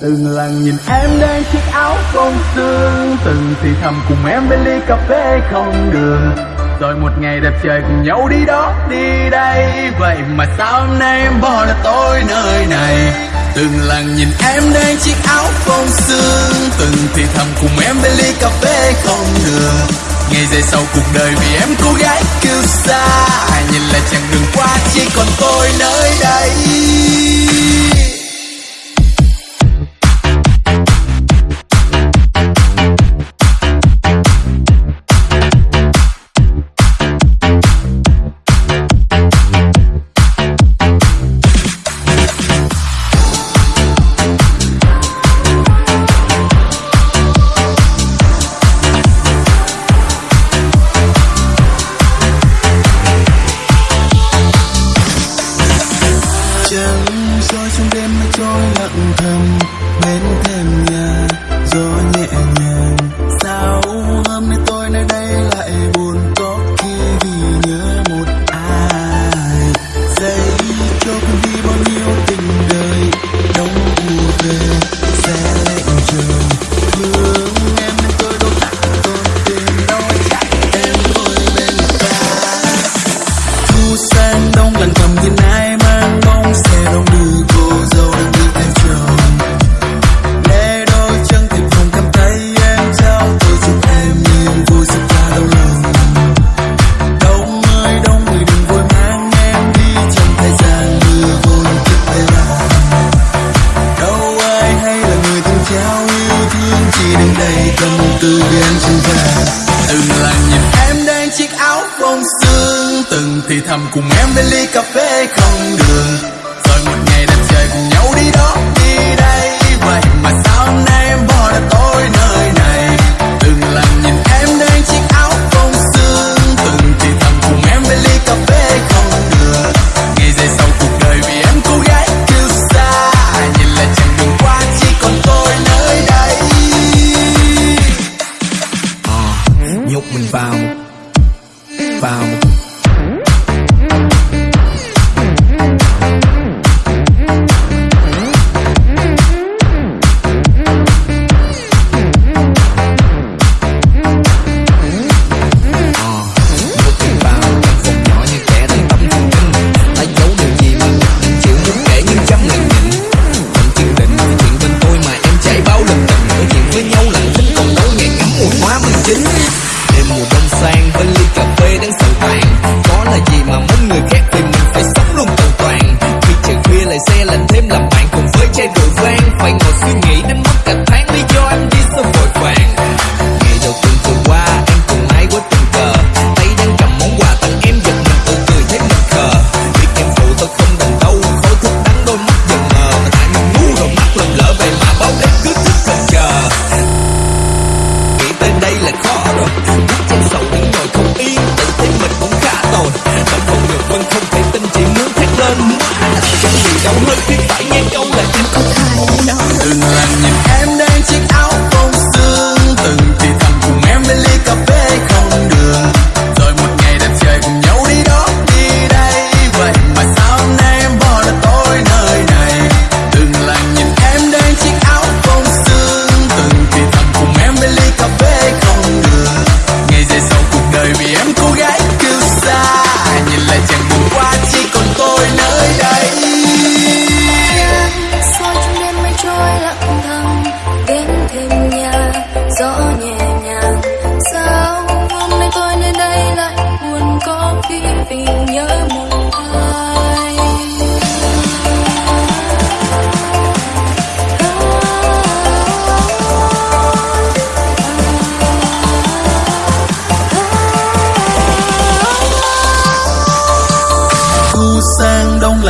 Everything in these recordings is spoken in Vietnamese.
Từng lần nhìn em đang chiếc áo phong sương, Từng thì thầm cùng em bên ly cà phê không đường. Rồi một ngày đẹp trời cùng nhau đi đó đi đây. Vậy mà sao hôm nay em bỏ lại tôi nơi này? Từng lần nhìn em đang chiếc áo phong sương, Từng thì thầm cùng em bên ly cà phê không đường. Ngày dài sau cuộc đời vì em cô gái kêu xa Nhìn lại chẳng đường qua chỉ còn tôi nơi đây. thầm cùng em bên ly cà phê không đường. anh còn suy nghĩ đến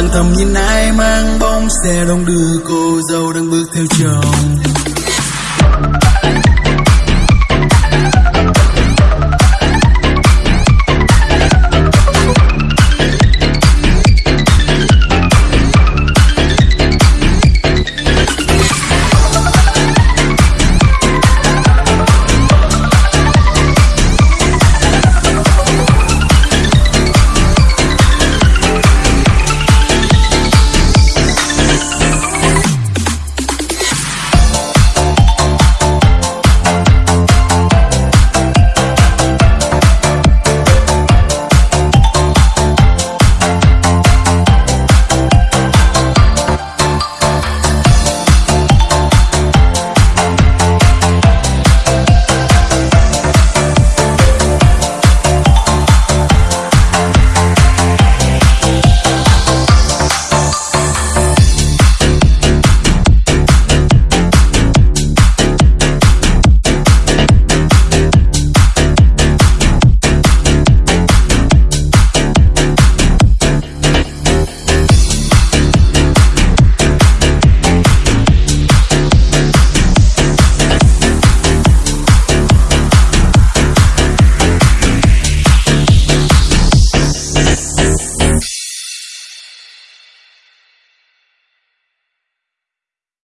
tầng thầm nhìn ai mang bóng xe đông đưa cô dâu đang bước theo chồng.